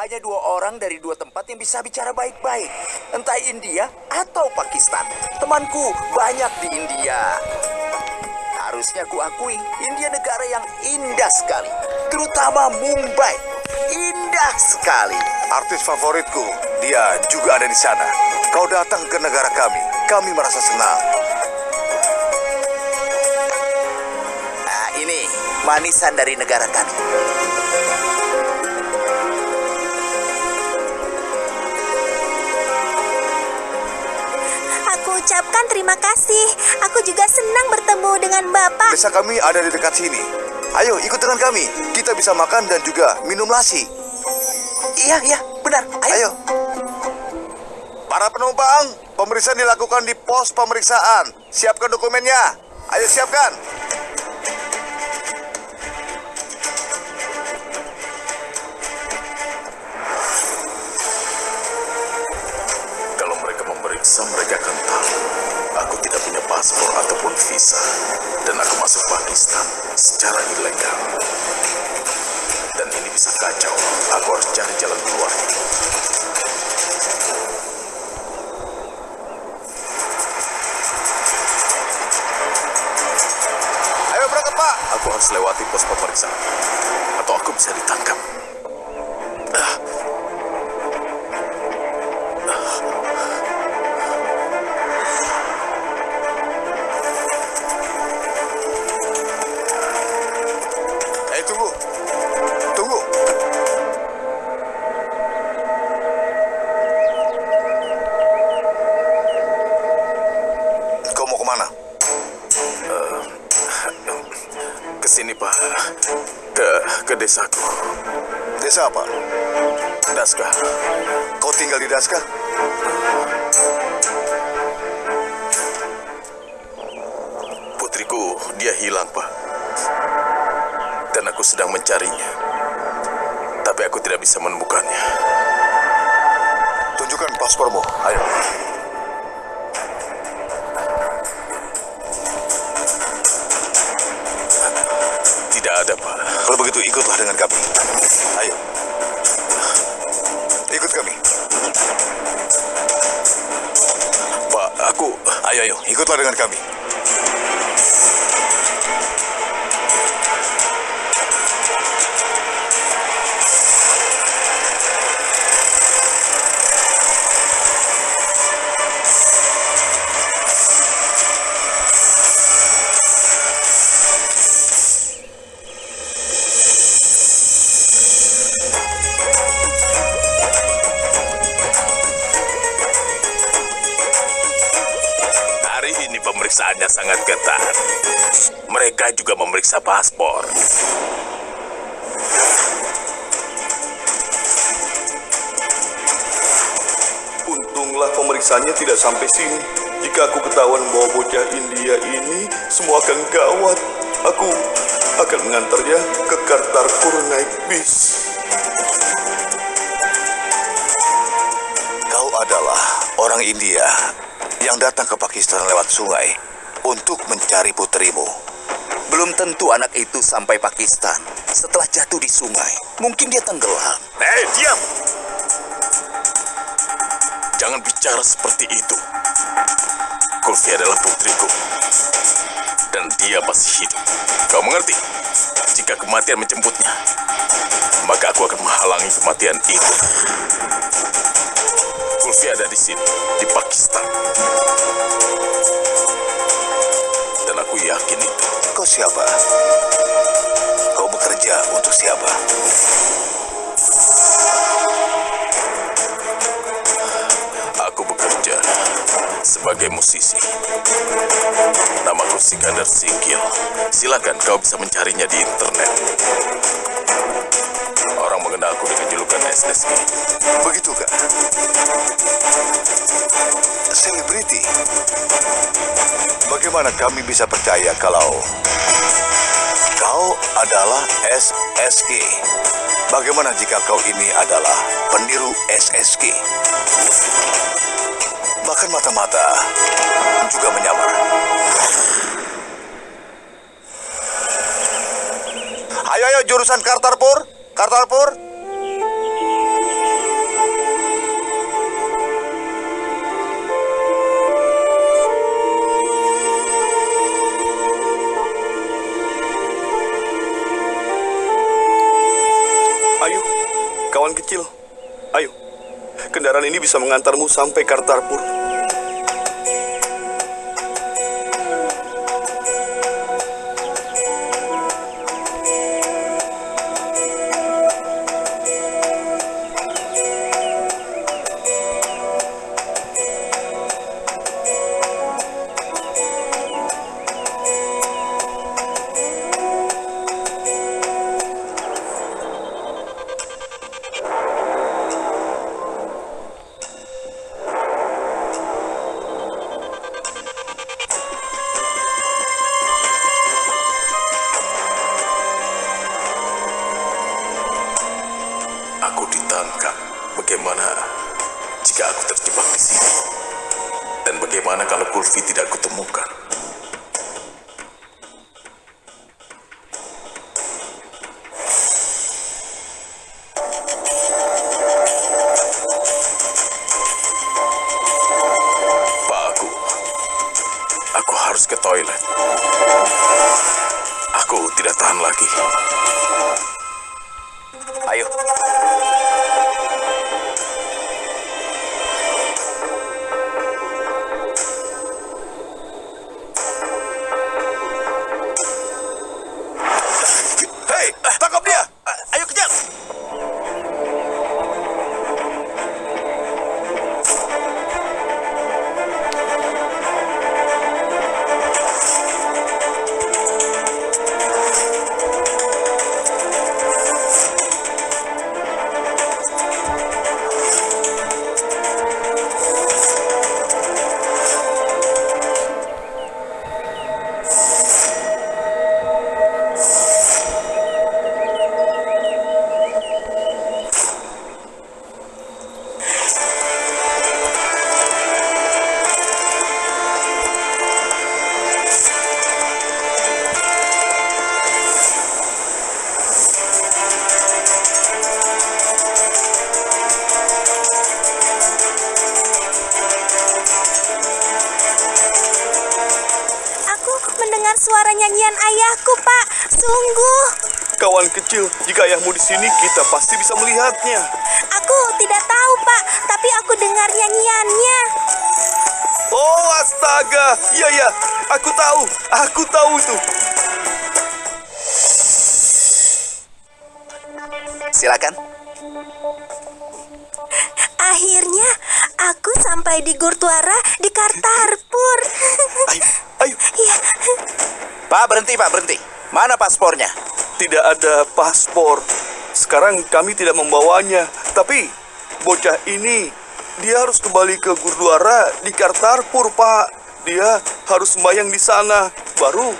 Hanya dua orang dari dua tempat yang bisa bicara baik-baik. Entah India atau Pakistan. Temanku banyak di India. Harusnya ku akui, India negara yang indah sekali. Terutama Mumbai. Indah sekali. Artis favoritku, dia juga ada di sana. Kau datang ke negara kami, kami merasa senang. Nah, ini manisan dari negara kami. Aku ucapkan terima kasih. Aku juga senang bertemu dengan Bapak. Desa kami ada di dekat sini. Ayo ikut dengan kami. Kita bisa makan dan juga minum lasi. Iya, iya, benar. Ayo. Ayo. Para penumpang, pemeriksaan dilakukan di pos pemeriksaan. Siapkan dokumennya. Ayo siapkan. Paspor ataupun visa. Dan aku masuk Pakistan secara ilegal. Dan ini bisa kacau. Aku harus cari jalan keluar. Ayo berangkat, Pak. Aku harus lewati pos pemeriksaan. Atau aku bisa ditangkap. Ke sini, Pak. Ke, ke desaku. Desa apa? Daska. Kau tinggal di Daska? Putriku, dia hilang, Pak. Dan aku sedang mencarinya. Tapi aku tidak bisa menemukannya. Tunjukkan paspormu. Ayo. Ada, Pak. Kalau begitu ikutlah dengan kami. Ayo. Ikut kami. Pak, aku... Ayo, ayo. Ikutlah dengan kami. Hari ini pemeriksaannya sangat ketat. Mereka juga memeriksa paspor. Untunglah pemeriksaannya tidak sampai sini. Jika aku ketahuan bahwa bocah India ini semua akan gawat. Aku akan mengantarnya ke Kartarpur naik bis. Kau adalah orang India yang datang ke Pakistan lewat sungai untuk mencari putrimu. Belum tentu anak itu sampai Pakistan setelah jatuh di sungai. Mungkin dia tenggelam. Hei, diam! Jangan bicara seperti itu. Kulfi adalah putriku. Dan dia masih hidup. Kau mengerti? Jika kematian menjemputnya, maka aku akan menghalangi kematian itu. Kulfi ada di sini, di Pakistan. Dan aku yakin itu. Kau siapa? Kau bekerja untuk siapa? Aku bekerja sebagai musisi. Namaku Sikandar Singkil. Silakan kau bisa mencarinya di internet. Orang mengenalku dengan julukan SSG. Begitukah? Selebriti. Bagaimana kami bisa percaya kalau kau adalah SSG? Bagaimana jika kau ini adalah peniru SSG? Bahkan mata-mata juga menyamar. Ayo, ayo, jurusan Kartarpur. Kartarpur. Ayo, kawan kecil. Ayo, kendaraan ini bisa mengantarmu sampai Kartarpur. Kulfi tidak kutemukan? Pak aku, aku harus ke toilet. Aku tidak tahan lagi. Ayo. 来，大哥别。Suara nyanyian ayahku, Pak. Sungguh. Kawan kecil, jika ayahmu di sini, kita pasti bisa melihatnya. Aku tidak tahu, Pak, tapi aku dengar nyanyiannya. Oh, astaga! Iya, ya, aku tahu. Aku tahu itu. Silakan. Akhirnya aku sampai di Gurtuara di Kartarpur. Ayo, ayo. Iya, Pak, berhenti, Pak, berhenti. Mana paspornya? Tidak ada paspor. Sekarang kami tidak membawanya. Tapi bocah ini dia harus kembali ke Gurdwara di Kartarpur, Pak. Dia harus sembahyang di sana. Baru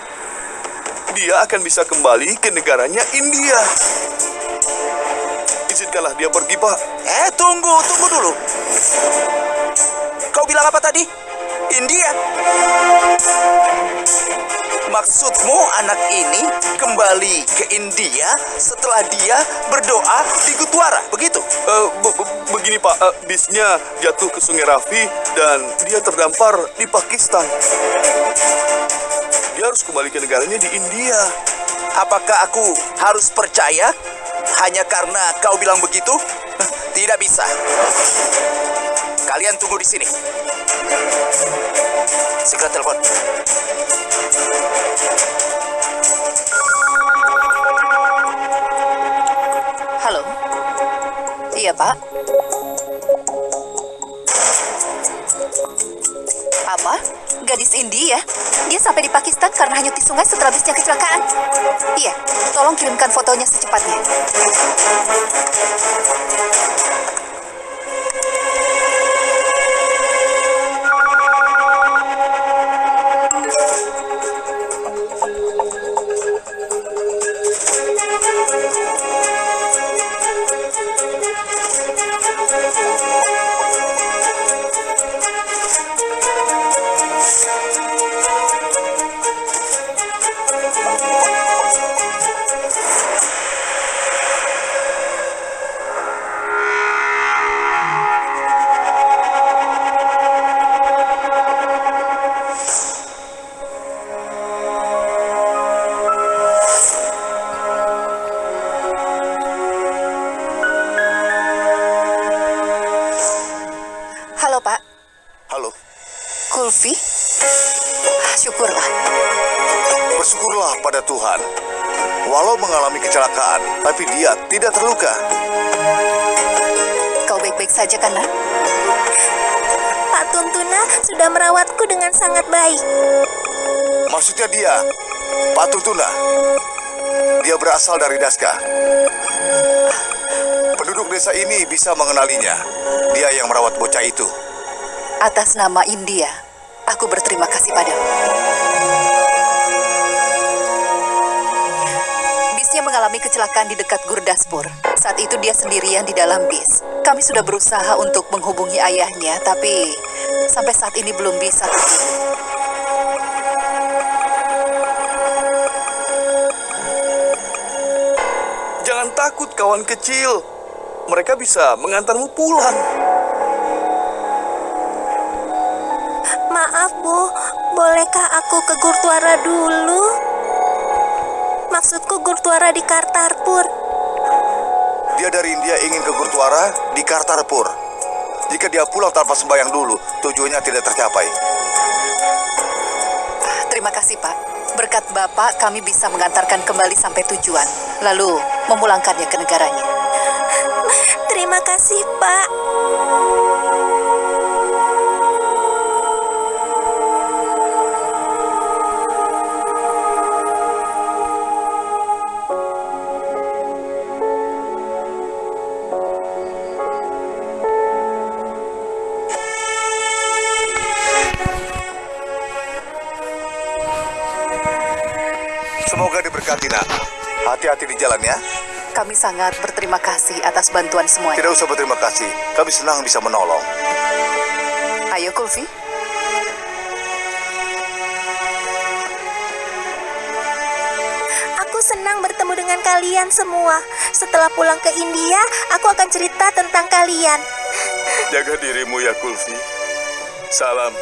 dia akan bisa kembali ke negaranya India. Izinkanlah dia pergi, Pak. Eh, tunggu, tunggu dulu. Kau bilang apa tadi? India. Maksudmu anak ini kembali ke India setelah dia berdoa di Gutwara, begitu? Eh, be- be- begini, Pak. Eh, bisnya jatuh ke Sungai Rafi dan dia terdampar di Pakistan. Dia harus kembali ke negaranya di India. Apakah aku harus percaya hanya karena kau bilang begitu? Tidak bisa. Kalian tunggu di sini. Segera telepon. Halo. Iya, Pak. Apa? Gadis India? Dia sampai di Pakistan karena hanyut di sungai setelah bisnya kecelakaan. Iya, tolong kirimkan fotonya secepatnya. Halo, Pak. Halo. Kulfi? Ah, syukurlah. Bersyukurlah pada Tuhan. Walau mengalami kecelakaan, tapi dia tidak terluka. Kau baik-baik saja, kan, nak? Pak Tuntuna sudah merawatku dengan sangat baik. Maksudnya dia, Pak Tuntuna. Dia berasal dari Daska. Ah, Desa ini bisa mengenalinya. Dia yang merawat bocah itu. Atas nama India, aku berterima kasih padamu. Bisnya mengalami kecelakaan di dekat Gurdaspur. Saat itu dia sendirian di dalam bis. Kami sudah berusaha untuk menghubungi ayahnya, tapi sampai saat ini belum bisa terhubung. Jangan takut kawan kecil. Mereka bisa mengantarmu pulang. Maaf, Bu. Bolehkah aku ke Gurtuara dulu? Maksudku Gurtuara di Kartarpur. Dia dari India ingin ke Gurtuara di Kartarpur. Jika dia pulang tanpa sembahyang dulu, tujuannya tidak tercapai. Terima kasih, Pak. Berkat Bapak, kami bisa mengantarkan kembali sampai tujuan, lalu memulangkannya ke negaranya. Terima kasih, Pak. Semoga diberkati, nak. Hati-hati di jalan ya. Kami sangat berterima kasih atas bantuan semuanya. Tidak usah berterima kasih. Kami senang bisa menolong. Ayo, Kulfi. Aku senang bertemu dengan kalian semua. Setelah pulang ke India, aku akan cerita tentang kalian. Jaga dirimu ya Kulfi. Salam